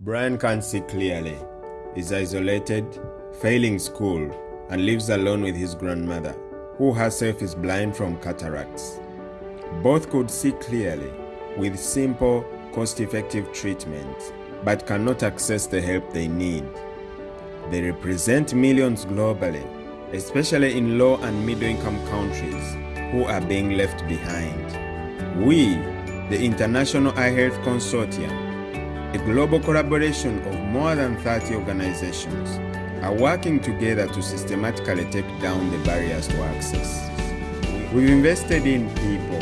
Brian can't see clearly, is isolated, failing school, and lives alone with his grandmother, who herself is blind from cataracts. Both could see clearly with simple, cost effective treatment, but cannot access the help they need. They represent millions globally, especially in low and middle income countries who are being left behind. We, the International Eye Health Consortium, a global collaboration of more than 30 organizations, are working together to systematically take down the barriers to access. We've invested in people,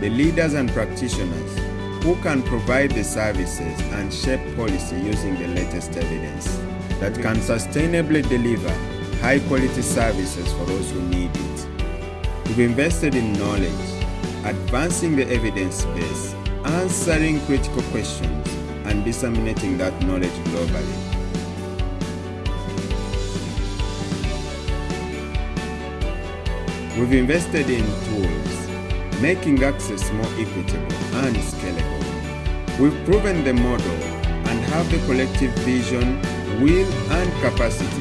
the leaders and practitioners who can provide the services and shape policy using the latest evidence that can sustainably deliver high quality services for those who need it. We've invested in knowledge, advancing the evidence base, answering critical questions, and disseminating that knowledge globally. We've invested in tools, making access more equitable and scalable. We've proven the model and have the collective vision, will, and capacity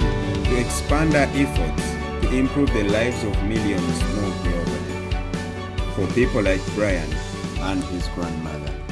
to expand our efforts to improve the lives of millions more globally. For people like Brian and his grandmother.